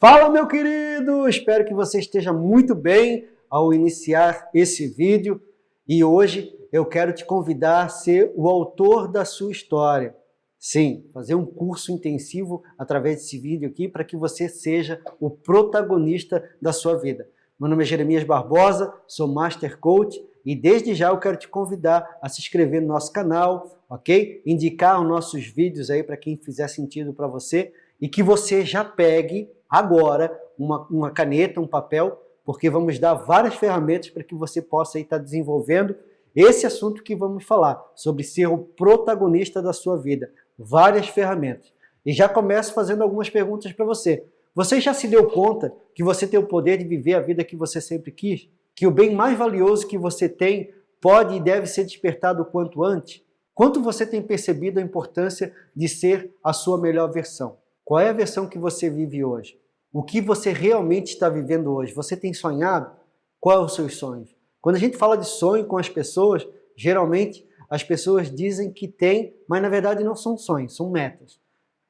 Fala meu querido, espero que você esteja muito bem ao iniciar esse vídeo e hoje eu quero te convidar a ser o autor da sua história. Sim, fazer um curso intensivo através desse vídeo aqui para que você seja o protagonista da sua vida. Meu nome é Jeremias Barbosa, sou Master Coach e desde já eu quero te convidar a se inscrever no nosso canal, ok? Indicar os nossos vídeos aí para quem fizer sentido para você e que você já pegue agora uma, uma caneta, um papel, porque vamos dar várias ferramentas para que você possa estar tá desenvolvendo esse assunto que vamos falar, sobre ser o protagonista da sua vida. Várias ferramentas. E já começo fazendo algumas perguntas para você. Você já se deu conta que você tem o poder de viver a vida que você sempre quis? Que o bem mais valioso que você tem pode e deve ser despertado o quanto antes? Quanto você tem percebido a importância de ser a sua melhor versão? Qual é a versão que você vive hoje? O que você realmente está vivendo hoje? Você tem sonhado? Quais são os seus sonhos? Quando a gente fala de sonho com as pessoas, geralmente as pessoas dizem que tem, mas na verdade não são sonhos, são metas.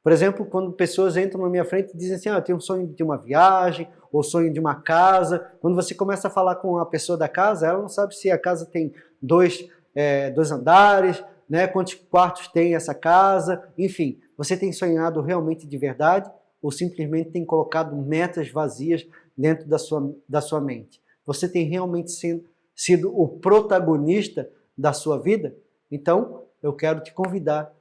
Por exemplo, quando pessoas entram na minha frente e dizem assim, ah, eu tenho um sonho de uma viagem, ou sonho de uma casa. Quando você começa a falar com a pessoa da casa, ela não sabe se a casa tem dois, é, dois andares, né, quantos quartos tem essa casa, enfim. Você tem sonhado realmente de verdade ou simplesmente tem colocado metas vazias dentro da sua, da sua mente? Você tem realmente sido, sido o protagonista da sua vida? Então, eu quero te convidar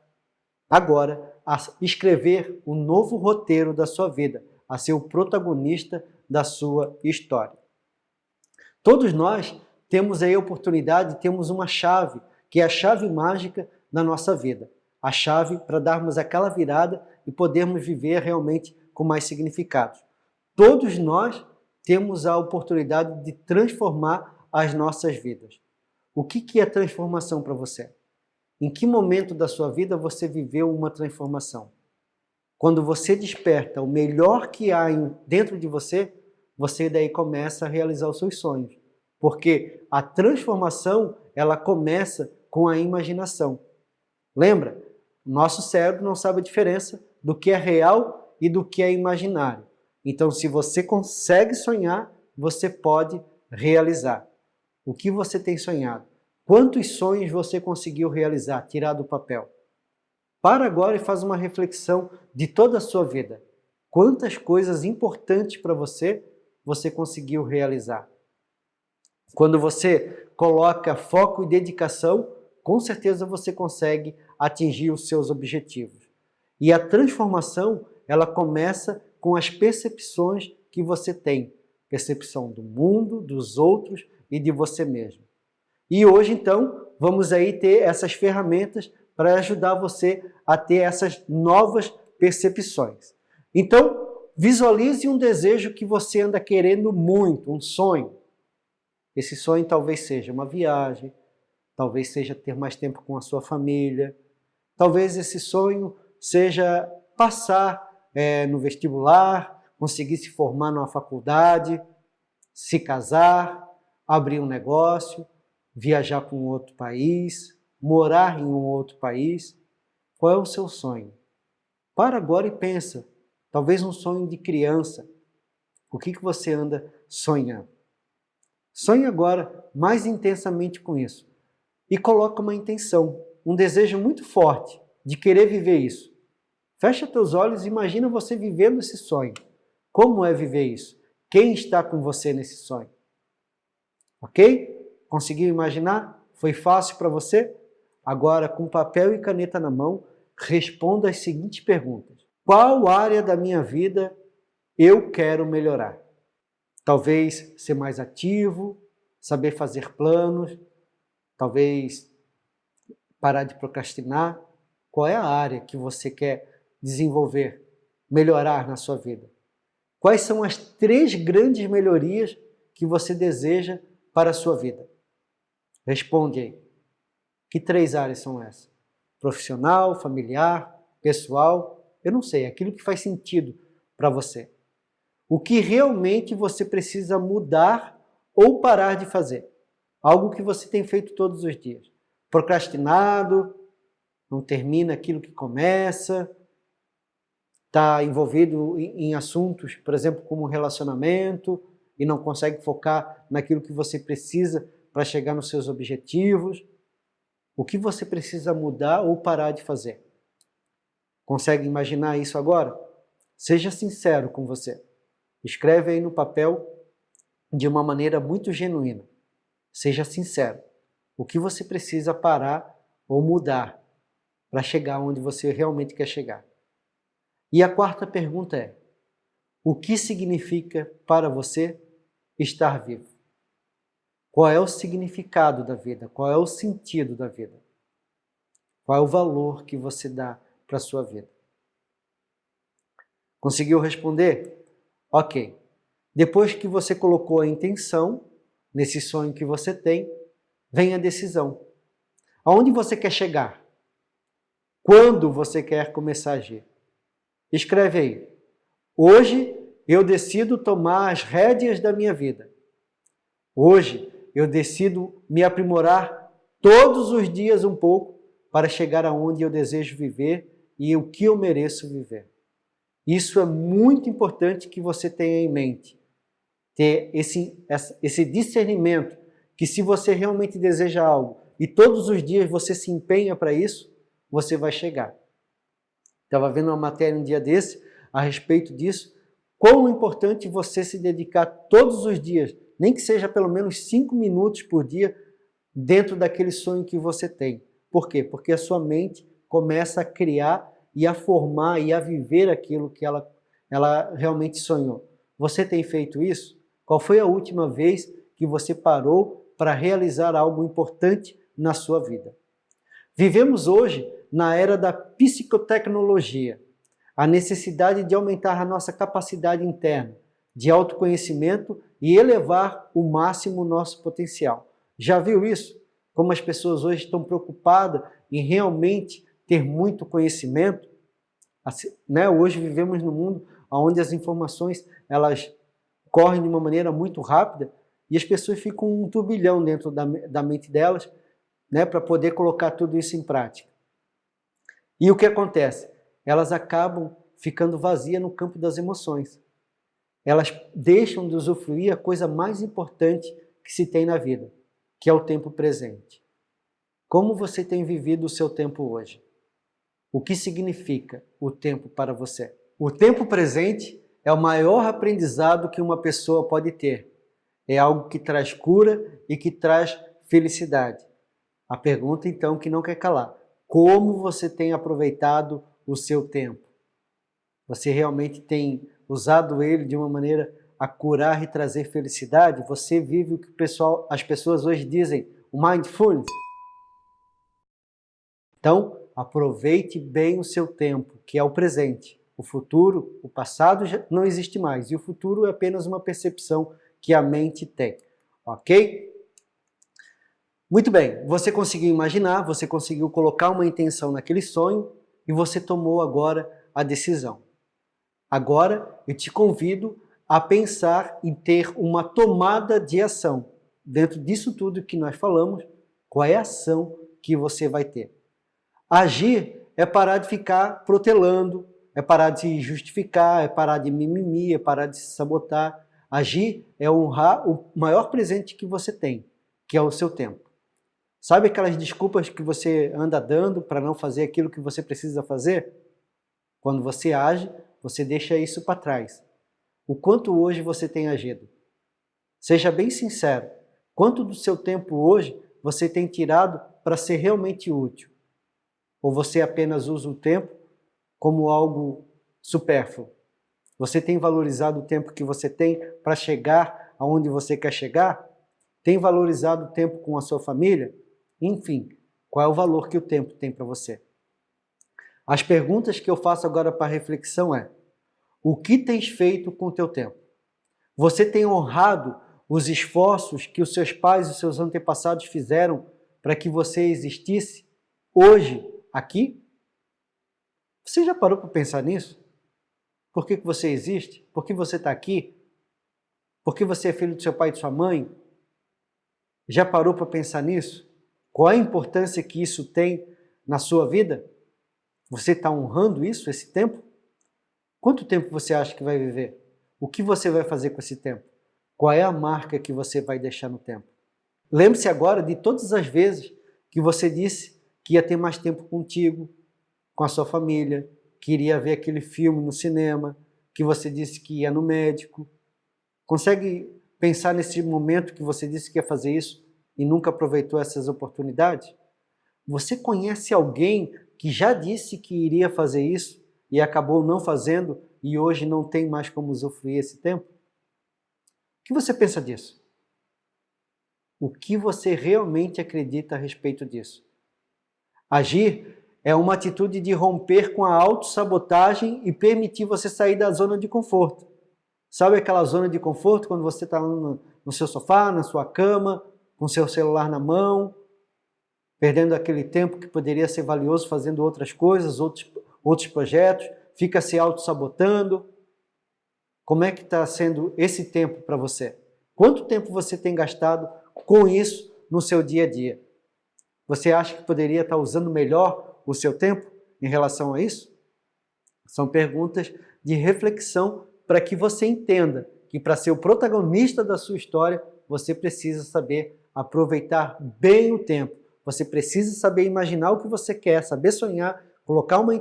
agora a escrever um novo roteiro da sua vida, a ser o protagonista da sua história. Todos nós temos aí a oportunidade, temos uma chave, que é a chave mágica da nossa vida a chave para darmos aquela virada e podermos viver realmente com mais significado. Todos nós temos a oportunidade de transformar as nossas vidas. O que, que é transformação para você? Em que momento da sua vida você viveu uma transformação? Quando você desperta o melhor que há dentro de você, você daí começa a realizar os seus sonhos. Porque a transformação, ela começa com a imaginação. Lembra? Nosso cérebro não sabe a diferença do que é real e do que é imaginário. Então, se você consegue sonhar, você pode realizar. O que você tem sonhado? Quantos sonhos você conseguiu realizar, tirar do papel? Para agora e faz uma reflexão de toda a sua vida. Quantas coisas importantes para você você conseguiu realizar? Quando você coloca foco e dedicação, com certeza você consegue atingir os seus objetivos. E a transformação, ela começa com as percepções que você tem. Percepção do mundo, dos outros e de você mesmo. E hoje, então, vamos aí ter essas ferramentas para ajudar você a ter essas novas percepções. Então, visualize um desejo que você anda querendo muito, um sonho. Esse sonho talvez seja uma viagem, talvez seja ter mais tempo com a sua família, Talvez esse sonho seja passar é, no vestibular, conseguir se formar numa faculdade, se casar, abrir um negócio, viajar para um outro país, morar em um outro país. Qual é o seu sonho? Para agora e pensa. Talvez um sonho de criança. O que, que você anda sonhando? Sonhe agora mais intensamente com isso. E coloque uma intenção um desejo muito forte de querer viver isso. Fecha teus olhos e imagina você vivendo esse sonho. Como é viver isso? Quem está com você nesse sonho? Ok? Conseguiu imaginar? Foi fácil para você? Agora, com papel e caneta na mão, responda as seguintes perguntas. Qual área da minha vida eu quero melhorar? Talvez ser mais ativo, saber fazer planos, talvez parar de procrastinar? Qual é a área que você quer desenvolver, melhorar na sua vida? Quais são as três grandes melhorias que você deseja para a sua vida? Responde aí. Que três áreas são essas? Profissional, familiar, pessoal? Eu não sei, aquilo que faz sentido para você. O que realmente você precisa mudar ou parar de fazer. Algo que você tem feito todos os dias procrastinado, não termina aquilo que começa, está envolvido em, assuntos, por exemplo, como relacionamento, e não consegue focar naquilo que você precisa para chegar nos seus objetivos. O que você precisa mudar ou parar de fazer? Consegue imaginar isso agora? Seja sincero com você. Escreve aí no papel de uma maneira muito genuína. Seja sincero. O que você precisa parar ou mudar para chegar onde você realmente quer chegar? E a quarta pergunta é: o que significa para você estar vivo? Qual é o significado da vida? Qual é o sentido da vida? Qual é o valor que você dá para a sua vida? Conseguiu responder? Ok. Depois que você colocou a intenção nesse sonho que você tem, vem a decisão. Aonde você quer chegar? Quando você quer começar a agir? Escreve aí. Hoje eu decido tomar as rédeas da minha vida. Hoje eu decido me aprimorar todos os dias um pouco para chegar aonde eu desejo viver e o que eu mereço viver. Isso é muito importante que você tenha em mente. Ter esse, esse discernimento que se você realmente deseja algo e todos os dias você se empenha para isso, você vai chegar. Estava vendo uma matéria um dia desse a respeito disso, quão importante você se dedicar todos os dias, nem que seja pelo menos cinco minutos por dia, dentro daquele sonho que você tem. Por quê? Porque a sua mente começa a criar e a formar e a viver aquilo que ela, ela realmente sonhou. Você tem feito isso? Qual foi a última vez que você parou para realizar algo importante na sua vida? Vivemos hoje na era da psicotecnologia, a necessidade de aumentar a nossa capacidade interna, de autoconhecimento e elevar o máximo o nosso potencial. Já viu isso? Como as pessoas hoje estão preocupadas em realmente ter muito conhecimento. Assim, né? Hoje vivemos num mundo onde as informações elas correm de uma maneira muito rápida e as pessoas ficam um turbilhão dentro da, da mente delas né? para poder colocar tudo isso em prática. E o que acontece? Elas acabam ficando vazias no campo das emoções. Elas deixam de usufruir a coisa mais importante que se tem na vida, que é o tempo presente. Como você tem vivido o seu tempo hoje? O que significa o tempo para você? O tempo presente é o maior aprendizado que uma pessoa pode ter. É algo que traz cura e que traz felicidade. A pergunta então que não quer calar. Como você tem aproveitado o seu tempo? Você realmente tem usado ele de uma maneira a curar e trazer felicidade? Você vive o que pessoal, as pessoas hoje dizem, o mindfulness? Então, Aproveite bem o seu tempo, que é o presente. O futuro, o passado não existe mais e o futuro é apenas uma percepção que a mente tem. Ok? Muito bem, você conseguiu imaginar, você conseguiu colocar uma intenção naquele sonho e você tomou agora a decisão. Agora eu te convido a pensar em ter uma tomada de ação. Dentro disso tudo que nós falamos, qual é a ação que você vai ter? Agir é parar de ficar protelando, é parar de se justificar, é parar de mimimi, é parar de se sabotar. Agir é honrar o maior presente que você tem, que é o seu tempo. Sabe aquelas desculpas que você anda dando para não fazer aquilo que você precisa fazer? Quando você age, você deixa isso para trás. O quanto hoje você tem agido? Seja bem sincero, quanto do seu tempo hoje você tem tirado para ser realmente útil? Ou você apenas usa o tempo como algo supérfluo? Você tem valorizado o tempo que você tem para chegar aonde você quer chegar? Tem valorizado o tempo com a sua família? Enfim, qual é o valor que o tempo tem para você? As perguntas que eu faço agora para reflexão é, o que tens feito com o teu tempo? Você tem honrado os esforços que os seus pais e os seus antepassados fizeram para que você existisse hoje aqui? Você já parou para pensar nisso? Por que, que você existe? Por que você está aqui? Por que você é filho do seu pai e de sua mãe? Já parou para pensar nisso? Qual a importância que isso tem na sua vida? Você está honrando isso, esse tempo? Quanto tempo você acha que vai viver? O que você vai fazer com esse tempo? Qual é a marca que você vai deixar no tempo? Lembre-se agora de todas as vezes que você disse que ia ter mais tempo contigo, com a sua família, que iria ver aquele filme no cinema, que você disse que ia no médico. Consegue pensar nesse momento que você disse que ia fazer isso e nunca aproveitou essas oportunidades? Você conhece alguém que já disse que iria fazer isso e acabou não fazendo e hoje não tem mais como usufruir esse tempo? O que você pensa disso? O que você realmente acredita a respeito disso? Agir é uma atitude de romper com a autossabotagem e permitir você sair da zona de conforto. Sabe aquela zona de conforto quando você está no, no seu sofá, na sua cama, com seu celular na mão, perdendo aquele tempo que poderia ser valioso fazendo outras coisas, outros, outros projetos, fica se auto-sabotando. Como é que está sendo esse tempo para você? Quanto tempo você tem gastado com isso no seu dia a dia? Você acha que poderia estar tá usando melhor o seu tempo em relação a isso? São perguntas de reflexão para que você entenda que para ser o protagonista da sua história, você precisa saber aproveitar bem o tempo. Você precisa saber imaginar o que você quer, saber sonhar, colocar uma,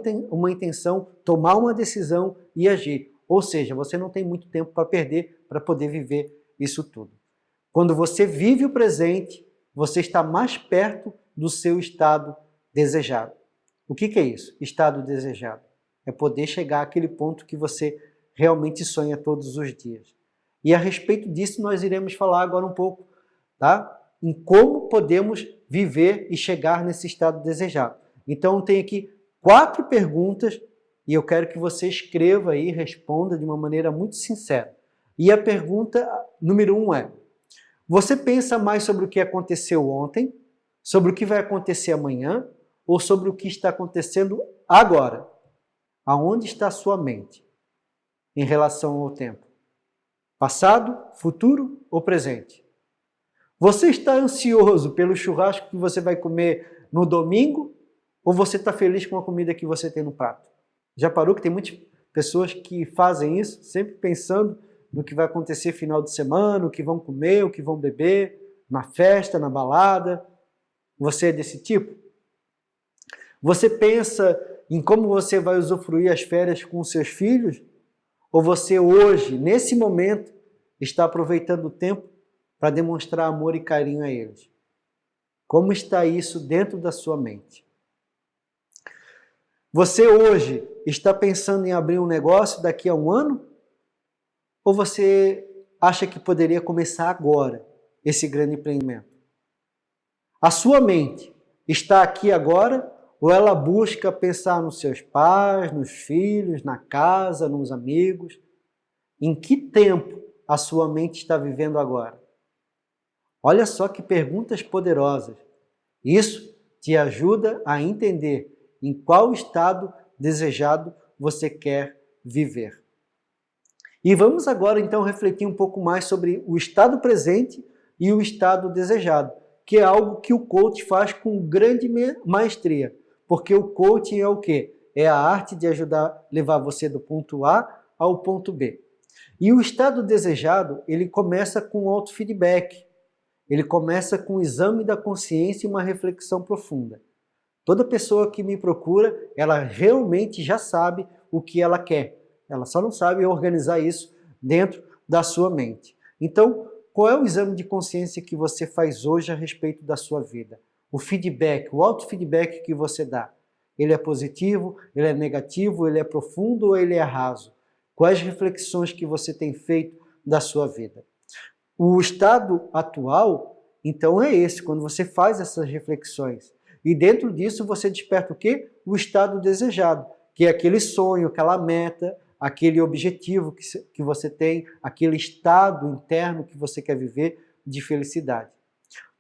intenção, tomar uma decisão e agir. Ou seja, você não tem muito tempo para perder para poder viver isso tudo. Quando você vive o presente, você está mais perto do seu estado desejado. O que, que é isso? Estado desejado. É poder chegar àquele ponto que você realmente sonha todos os dias. E a respeito disso nós iremos falar agora um pouco, tá? Em como podemos viver e chegar nesse estado desejado. Então tem aqui quatro perguntas e eu quero que você escreva e responda de uma maneira muito sincera. E a pergunta número um é, você pensa mais sobre o que aconteceu ontem, sobre o que vai acontecer amanhã ou sobre o que está acontecendo agora. Aonde está a sua mente em relação ao tempo? Passado, futuro ou presente? Você está ansioso pelo churrasco que você vai comer no domingo ou você está feliz com a comida que você tem no prato? Já parou que tem muitas pessoas que fazem isso, sempre pensando no que vai acontecer final de semana, o que vão comer, o que vão beber, na festa, na balada. Você é desse tipo? Você pensa em como você vai usufruir as férias com seus filhos? Ou você hoje, nesse momento, está aproveitando o tempo para demonstrar amor e carinho a eles? Como está isso dentro da sua mente? Você hoje está pensando em abrir um negócio daqui a um ano? Ou você acha que poderia começar agora esse grande empreendimento? A sua mente está aqui agora ou ela busca pensar nos seus pais, nos filhos, na casa, nos amigos? Em que tempo a sua mente está vivendo agora? Olha só que perguntas poderosas. Isso te ajuda a entender em qual estado desejado você quer viver. E vamos agora então refletir um pouco mais sobre o estado presente e o estado desejado, que é algo que o coach faz com grande maestria. Porque o coaching é o quê? É a arte de ajudar, levar você do ponto A ao ponto B. E o estado desejado, ele começa com autofeedback. Ele começa com o exame da consciência e uma reflexão profunda. Toda pessoa que me procura, ela realmente já sabe o que ela quer. Ela só não sabe organizar isso dentro da sua mente. Então, qual é o exame de consciência que você faz hoje a respeito da sua vida? o feedback, o auto-feedback que você dá. Ele é positivo, ele é negativo, ele é profundo ou ele é raso? Quais reflexões que você tem feito da sua vida? O estado atual, então, é esse, quando você faz essas reflexões. E dentro disso você desperta o quê? O estado desejado, que é aquele sonho, aquela meta, aquele objetivo que, que você tem, aquele estado interno que você quer viver de felicidade.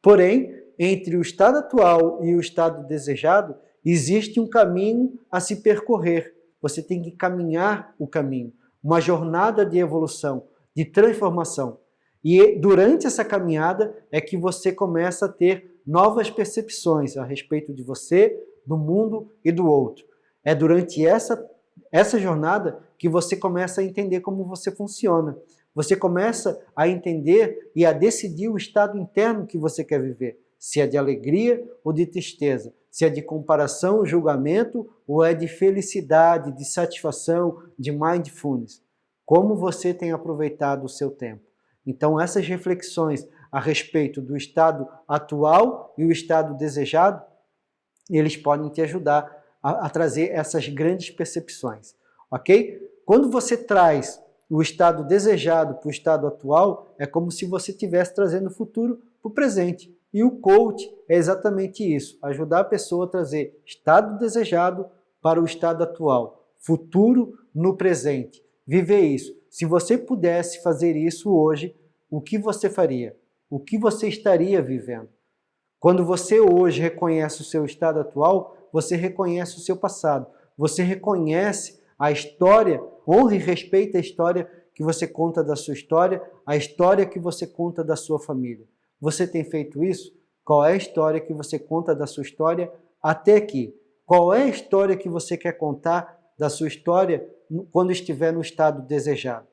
Porém, entre o estado atual e o estado desejado, existe um caminho a se percorrer. Você tem que caminhar o caminho, uma jornada de evolução, de transformação. E durante essa caminhada é que você começa a ter novas percepções a respeito de você, do mundo e do outro. É durante essa, essa jornada que você começa a entender como você funciona. Você começa a entender e a decidir o estado interno que você quer viver. Se é de alegria ou de tristeza. Se é de comparação, julgamento ou é de felicidade, de satisfação, de mindfulness. Como você tem aproveitado o seu tempo. Então essas reflexões a respeito do estado atual e o estado desejado, eles podem te ajudar a, a trazer essas grandes percepções, ok? Quando você traz o estado desejado para o estado atual, é como se você estivesse trazendo o futuro para o presente. E o coach é exatamente isso, ajudar a pessoa a trazer estado desejado para o estado atual, futuro no presente. Viver isso. Se você pudesse fazer isso hoje, o que você faria? O que você estaria vivendo? Quando você hoje reconhece o seu estado atual, você reconhece o seu passado. Você reconhece a história, honra e respeita a história que você conta da sua história, a história que você conta da sua família. Você tem feito isso? Qual é a história que você conta da sua história até aqui? Qual é a história que você quer contar da sua história quando estiver no estado desejado?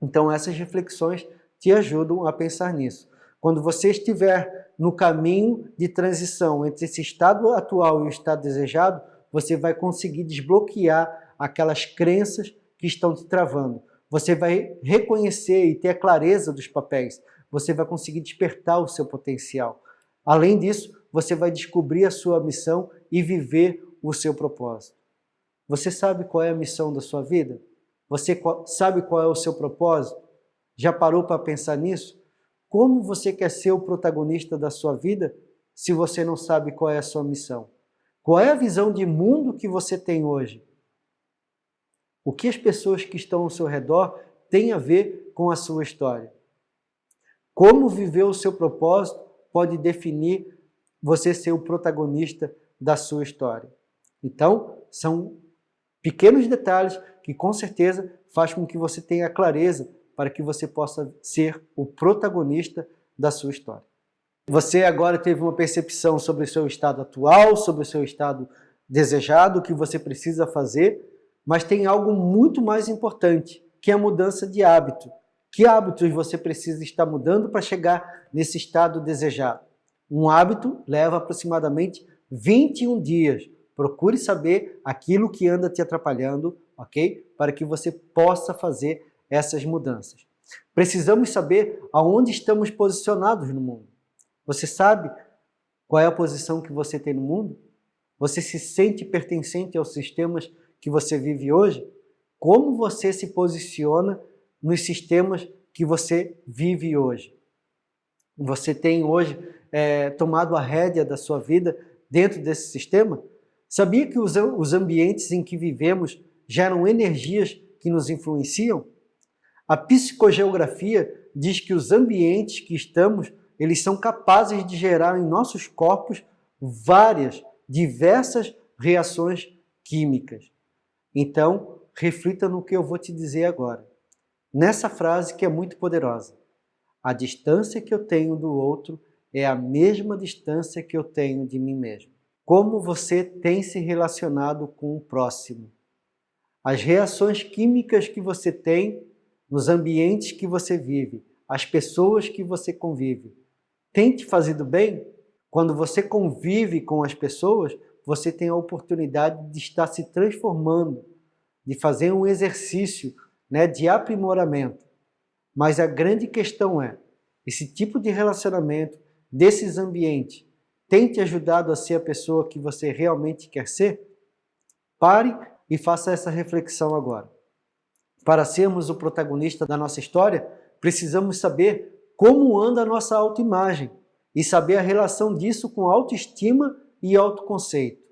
Então essas reflexões te ajudam a pensar nisso. Quando você estiver no caminho de transição entre esse estado atual e o estado desejado, você vai conseguir desbloquear aquelas crenças que estão te travando. Você vai reconhecer e ter a clareza dos papéis. Você vai conseguir despertar o seu potencial. Além disso, você vai descobrir a sua missão e viver o seu propósito. Você sabe qual é a missão da sua vida? Você sabe qual é o seu propósito? Já parou para pensar nisso? Como você quer ser o protagonista da sua vida se você não sabe qual é a sua missão? Qual é a visão de mundo que você tem hoje? O que as pessoas que estão ao seu redor têm a ver com a sua história? Como viver o seu propósito pode definir você ser o protagonista da sua história. Então, são pequenos detalhes que com certeza faz com que você tenha clareza para que você possa ser o protagonista da sua história. Você agora teve uma percepção sobre o seu estado atual, sobre o seu estado desejado, o que você precisa fazer, mas tem algo muito mais importante, que é a mudança de hábito. Que hábitos você precisa estar mudando para chegar nesse estado desejado? Um hábito leva aproximadamente 21 dias. Procure saber aquilo que anda te atrapalhando, ok? Para que você possa fazer essas mudanças. Precisamos saber aonde estamos posicionados no mundo. Você sabe qual é a posição que você tem no mundo? Você se sente pertencente aos sistemas que você vive hoje? Como você se posiciona nos sistemas que você vive hoje? Você tem hoje é, tomado a rédea da sua vida dentro desse sistema? Sabia que os, os ambientes em que vivemos geram energias que nos influenciam? A psicogeografia diz que os ambientes que estamos, eles são capazes de gerar em nossos corpos várias, diversas reações químicas. Então, reflita no que eu vou te dizer agora. Nessa frase que é muito poderosa. A distância que eu tenho do outro é a mesma distância que eu tenho de mim mesmo. Como você tem se relacionado com o próximo? As reações químicas que você tem nos ambientes que você vive, as pessoas que você convive. Tem te fazido bem? Quando você convive com as pessoas, você tem a oportunidade de estar se transformando, de fazer um exercício né, de aprimoramento. Mas a grande questão é, esse tipo de relacionamento, desses ambientes, tem te ajudado a ser a pessoa que você realmente quer ser? Pare e faça essa reflexão agora. Para sermos o protagonista da nossa história, precisamos saber como anda a nossa autoimagem e saber a relação disso com autoestima e autoconceito.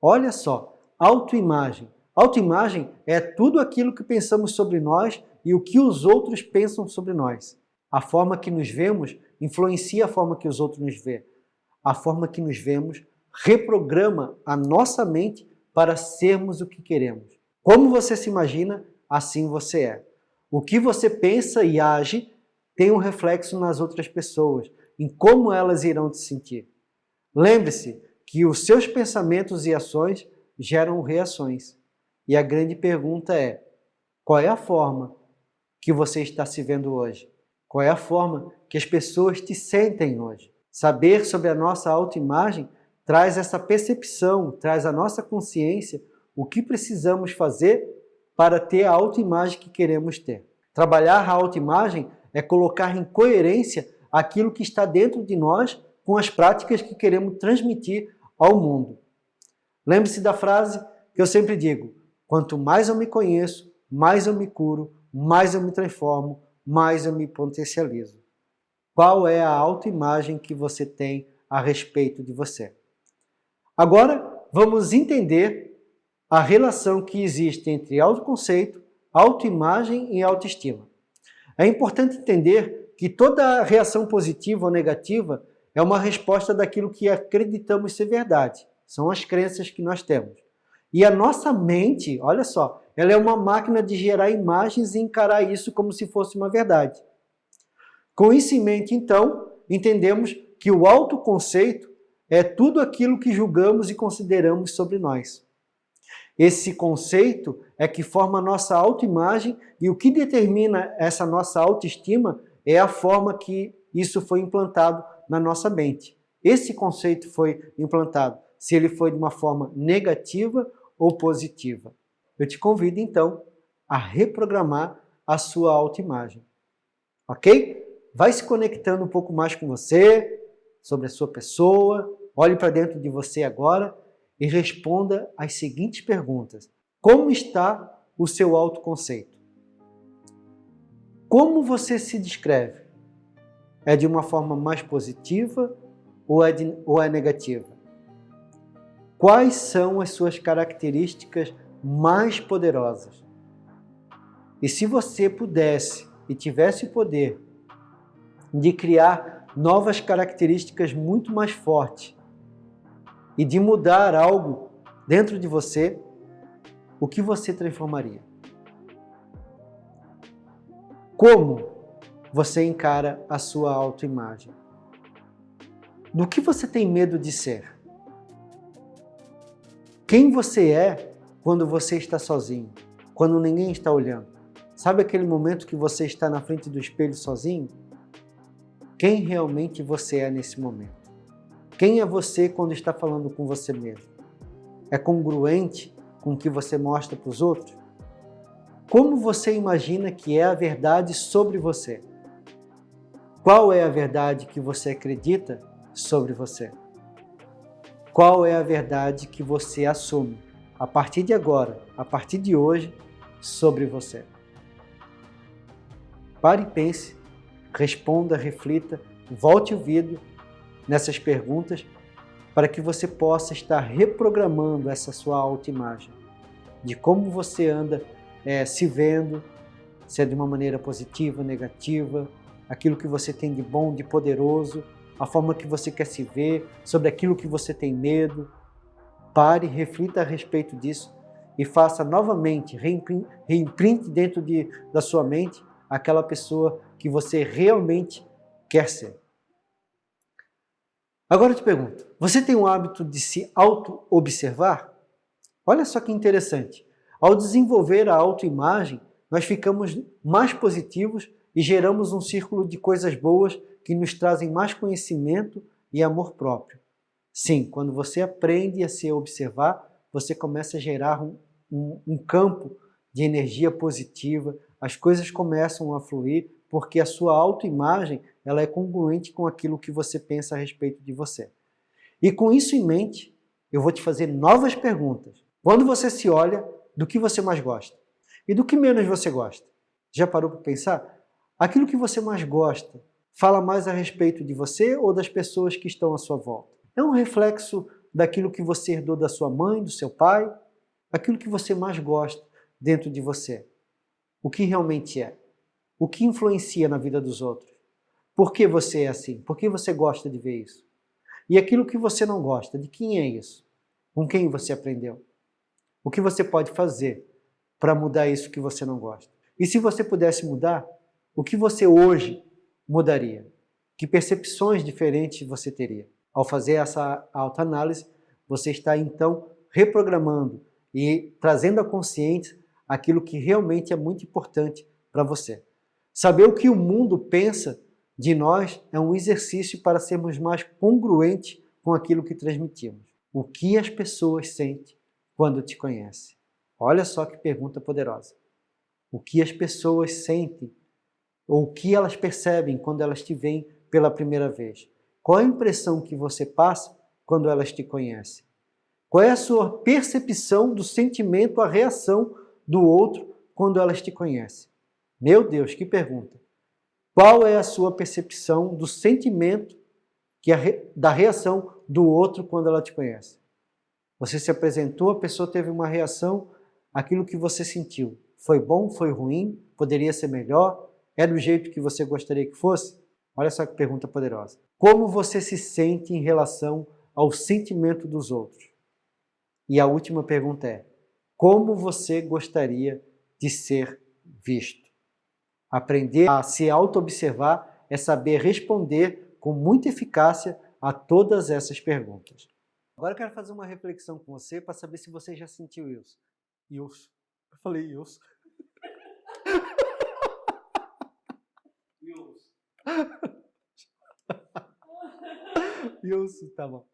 Olha só, autoimagem. Autoimagem é tudo aquilo que pensamos sobre nós e o que os outros pensam sobre nós. A forma que nos vemos influencia a forma que os outros nos veem. A forma que nos vemos reprograma a nossa mente para sermos o que queremos. Como você se imagina assim você é. O que você pensa e age tem um reflexo nas outras pessoas, em como elas irão te sentir. Lembre-se que os seus pensamentos e ações geram reações. E a grande pergunta é, qual é a forma que você está se vendo hoje? Qual é a forma que as pessoas te sentem hoje? Saber sobre a nossa autoimagem traz essa percepção, traz a nossa consciência o que precisamos fazer para ter a autoimagem que queremos ter. Trabalhar a autoimagem é colocar em coerência aquilo que está dentro de nós com as práticas que queremos transmitir ao mundo. Lembre-se da frase que eu sempre digo, quanto mais eu me conheço, mais eu me curo, mais eu me transformo, mais eu me potencializo. Qual é a autoimagem que você tem a respeito de você? Agora, vamos entender a relação que existe entre autoconceito, autoimagem e autoestima. É importante entender que toda reação positiva ou negativa é uma resposta daquilo que acreditamos ser verdade. São as crenças que nós temos. E a nossa mente, olha só, ela é uma máquina de gerar imagens e encarar isso como se fosse uma verdade. Com isso em mente, então, entendemos que o autoconceito é tudo aquilo que julgamos e consideramos sobre nós. Esse conceito é que forma a nossa autoimagem e o que determina essa nossa autoestima é a forma que isso foi implantado na nossa mente. Esse conceito foi implantado, se ele foi de uma forma negativa ou positiva. Eu te convido então a reprogramar a sua autoimagem. Ok? Vai se conectando um pouco mais com você, sobre a sua pessoa, olhe para dentro de você agora e responda as seguintes perguntas. Como está o seu autoconceito? Como você se descreve? É de uma forma mais positiva ou é, de, ou é negativa? Quais são as suas características mais poderosas? E se você pudesse e tivesse o poder de criar novas características muito mais fortes e de mudar algo dentro de você, o que você transformaria? Como você encara a sua autoimagem? Do que você tem medo de ser? Quem você é quando você está sozinho, quando ninguém está olhando? Sabe aquele momento que você está na frente do espelho sozinho? Quem realmente você é nesse momento. Quem é você quando está falando com você mesmo? É congruente com o que você mostra para os outros? Como você imagina que é a verdade sobre você? Qual é a verdade que você acredita sobre você? Qual é a verdade que você assume a partir de agora, a partir de hoje, sobre você? Pare e pense responda, reflita, volte o vídeo nessas perguntas para que você possa estar reprogramando essa sua autoimagem, de como você anda é, se vendo, se é de uma maneira positiva, negativa, aquilo que você tem de bom, de poderoso, a forma que você quer se ver, sobre aquilo que você tem medo. Pare, reflita a respeito disso e faça novamente, reimprinte dentro de, da sua mente aquela pessoa que você realmente quer ser. Agora eu te pergunto, você tem o hábito de se auto-observar? Olha só que interessante. Ao desenvolver a autoimagem, nós ficamos mais positivos e geramos um círculo de coisas boas que nos trazem mais conhecimento e amor próprio. Sim, quando você aprende a se observar, você começa a gerar um, um, um campo de energia positiva, as coisas começam a fluir porque a sua autoimagem ela é congruente com aquilo que você pensa a respeito de você. E com isso em mente, eu vou te fazer novas perguntas. Quando você se olha, do que você mais gosta? E do que menos você gosta? Já parou para pensar? Aquilo que você mais gosta fala mais a respeito de você ou das pessoas que estão à sua volta? É um reflexo daquilo que você herdou da sua mãe, do seu pai? Aquilo que você mais gosta dentro de você? O que realmente é? O que influencia na vida dos outros? Por que você é assim? Por que você gosta de ver isso? E aquilo que você não gosta, de quem é isso? Com quem você aprendeu? O que você pode fazer para mudar isso que você não gosta? E se você pudesse mudar, o que você hoje mudaria? Que percepções diferentes você teria? Ao fazer essa autoanálise, você está então reprogramando e trazendo a consciência aquilo que realmente é muito importante para você. Saber o que o mundo pensa de nós é um exercício para sermos mais congruentes com aquilo que transmitimos. O que as pessoas sentem quando te conhecem? Olha só que pergunta poderosa. O que as pessoas sentem ou o que elas percebem quando elas te veem pela primeira vez? Qual a impressão que você passa quando elas te conhecem? Qual é a sua percepção do sentimento, a reação do outro quando elas te conhecem? Meu Deus, que pergunta! Qual é a sua percepção do sentimento que da reação do outro quando ela te conhece? Você se apresentou, a pessoa teve uma reação, aquilo que você sentiu. Foi bom, foi ruim, poderia ser melhor, é do jeito que você gostaria que fosse? Olha só que pergunta poderosa. Como você se sente em relação ao sentimento dos outros? E a última pergunta é, como você gostaria de ser visto? Aprender a se auto-observar é saber responder com muita eficácia a todas essas perguntas. Agora eu quero fazer uma reflexão com você para saber se você já sentiu isso. Isso. Eu falei isso. Isso, tá bom.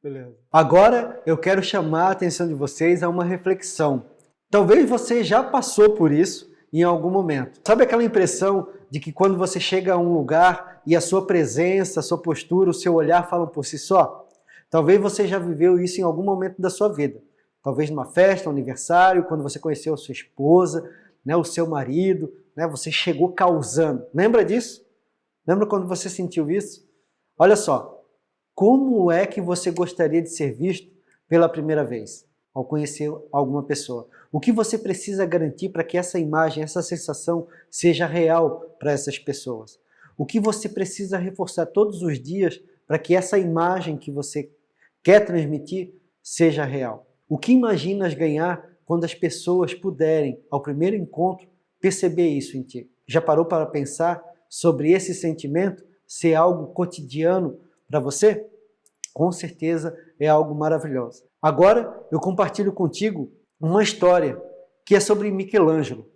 Beleza. Agora eu quero chamar a atenção de vocês a uma reflexão. Talvez você já passou por isso em algum momento. Sabe aquela impressão de que quando você chega a um lugar e a sua presença, a sua postura, o seu olhar falam por si só? Talvez você já viveu isso em algum momento da sua vida. Talvez numa festa, um aniversário, quando você conheceu a sua esposa, né, o seu marido, né, você chegou causando. Lembra disso? Lembra quando você sentiu isso? Olha só, como é que você gostaria de ser visto pela primeira vez, ao conhecer alguma pessoa? O que você precisa garantir para que essa imagem, essa sensação seja real para essas pessoas? O que você precisa reforçar todos os dias para que essa imagem que você quer transmitir seja real? O que imaginas ganhar quando as pessoas puderem, ao primeiro encontro, perceber isso em ti? Já parou para pensar sobre esse sentimento ser algo cotidiano para você? Com certeza é algo maravilhoso. Agora eu compartilho contigo uma história que é sobre Michelangelo.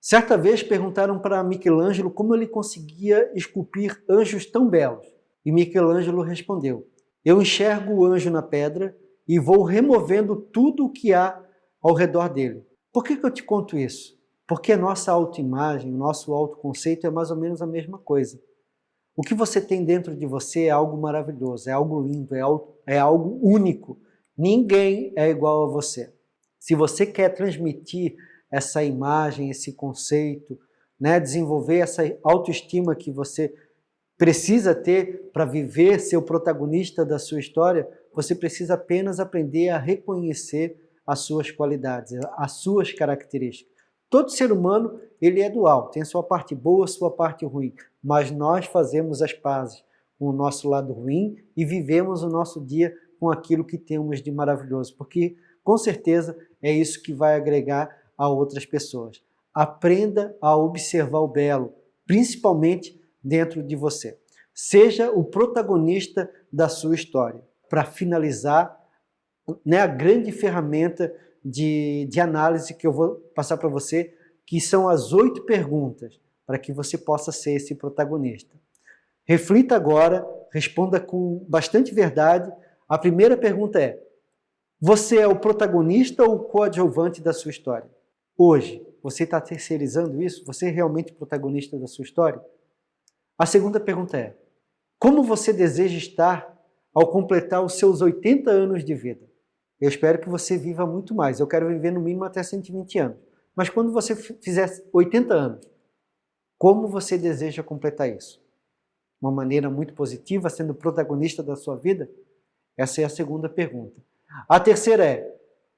Certa vez perguntaram para Michelangelo como ele conseguia esculpir anjos tão belos. E Michelangelo respondeu, eu enxergo o anjo na pedra e vou removendo tudo o que há ao redor dele. Por que, que eu te conto isso? Porque a nossa autoimagem, o nosso autoconceito é mais ou menos a mesma coisa. O que você tem dentro de você é algo maravilhoso, é algo lindo, é algo, é algo único. Ninguém é igual a você. Se você quer transmitir essa imagem, esse conceito, né, desenvolver essa autoestima que você precisa ter para viver, ser o protagonista da sua história, você precisa apenas aprender a reconhecer as suas qualidades, as suas características. Todo ser humano ele é dual, tem sua parte boa, sua parte ruim, mas nós fazemos as pazes com o nosso lado ruim e vivemos o nosso dia com aquilo que temos de maravilhoso, porque com certeza é isso que vai agregar a outras pessoas. Aprenda a observar o belo, principalmente dentro de você. Seja o protagonista da sua história. Para finalizar, né, a grande ferramenta de, de análise que eu vou passar para você, que são as oito perguntas para que você possa ser esse protagonista. Reflita agora, responda com bastante verdade. A primeira pergunta é, você é o protagonista ou o coadjuvante da sua história? Hoje, você está terceirizando isso? Você é realmente protagonista da sua história? A segunda pergunta é, como você deseja estar ao completar os seus 80 anos de vida? Eu espero que você viva muito mais. Eu quero viver no mínimo até 120 anos. Mas quando você fizer 80 anos, como você deseja completar isso? Uma maneira muito positiva, sendo protagonista da sua vida? Essa é a segunda pergunta. A terceira é,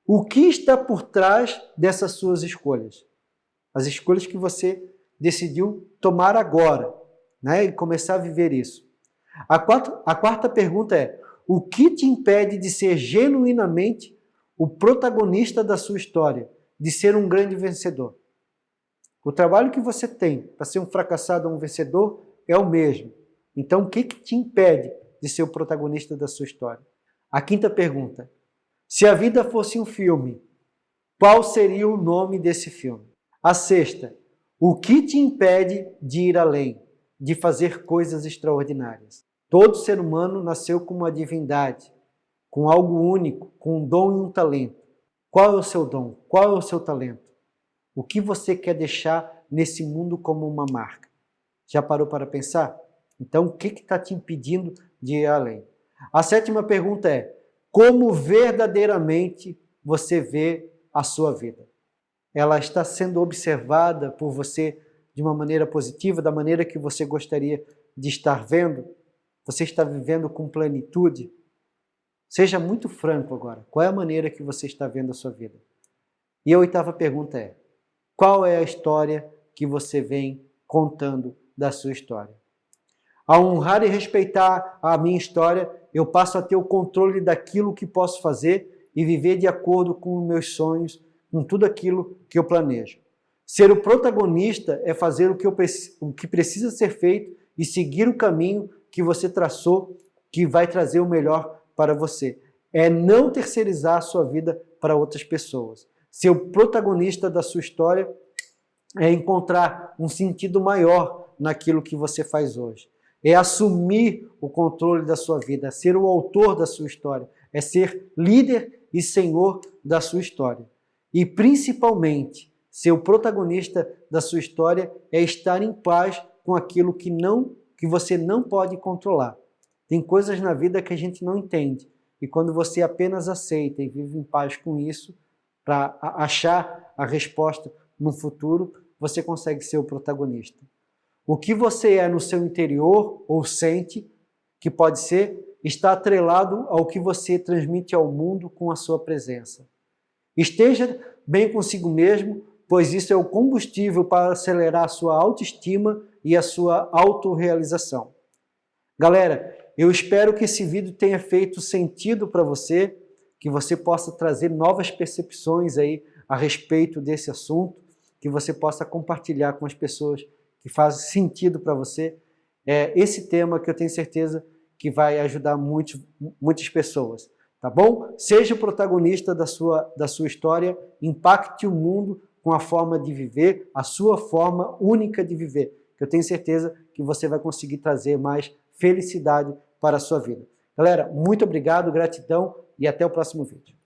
o que está por trás dessas suas escolhas? As escolhas que você decidiu tomar agora, né, e começar a viver isso. A quarta, a quarta pergunta é, o que te impede de ser genuinamente o protagonista da sua história, de ser um grande vencedor? O trabalho que você tem para ser um fracassado ou um vencedor é o mesmo. Então, o que, que te impede de ser o protagonista da sua história? A quinta pergunta, se a vida fosse um filme, qual seria o nome desse filme? A sexta, o que te impede de ir além, de fazer coisas extraordinárias? Todo ser humano nasceu com uma divindade, com algo único, com um dom e um talento. Qual é o seu dom? Qual é o seu talento? O que você quer deixar nesse mundo como uma marca? Já parou para pensar? Então, o que está te impedindo de ir além? A sétima pergunta é, como verdadeiramente você vê a sua vida? Ela está sendo observada por você de uma maneira positiva, da maneira que você gostaria de estar vendo? Você está vivendo com plenitude? Seja muito franco agora. Qual é a maneira que você está vendo a sua vida? E a oitava pergunta é, qual é a história que você vem contando da sua história? A honrar e respeitar a minha história, eu passo a ter o controle daquilo que posso fazer e viver de acordo com meus sonhos, com tudo aquilo que eu planejo. Ser o protagonista é fazer o que, eu, o que precisa ser feito e seguir o caminho que você traçou, que vai trazer o melhor para você. É não terceirizar a sua vida para outras pessoas. Ser o protagonista da sua história é encontrar um sentido maior naquilo que você faz hoje é assumir o controle da sua vida, é ser o autor da sua história, é ser líder e senhor da sua história. E principalmente, ser o protagonista da sua história é estar em paz com aquilo que não que você não pode controlar. Tem coisas na vida que a gente não entende. E quando você apenas aceita e vive em paz com isso, para achar a resposta no futuro, você consegue ser o protagonista. O que você é no seu interior ou sente, que pode ser, está atrelado ao que você transmite ao mundo com a sua presença. Esteja bem consigo mesmo, pois isso é o combustível para acelerar a sua autoestima e a sua autorrealização. Galera, eu espero que esse vídeo tenha feito sentido para você, que você possa trazer novas percepções aí a respeito desse assunto, que você possa compartilhar com as pessoas que faz sentido para você, é esse tema que eu tenho certeza que vai ajudar muito, muitas pessoas. Tá bom? Seja o protagonista da sua, da sua história, impacte o mundo com a forma de viver, a sua forma única de viver. Que eu tenho certeza que você vai conseguir trazer mais felicidade para a sua vida. Galera, muito obrigado, gratidão e até o próximo vídeo.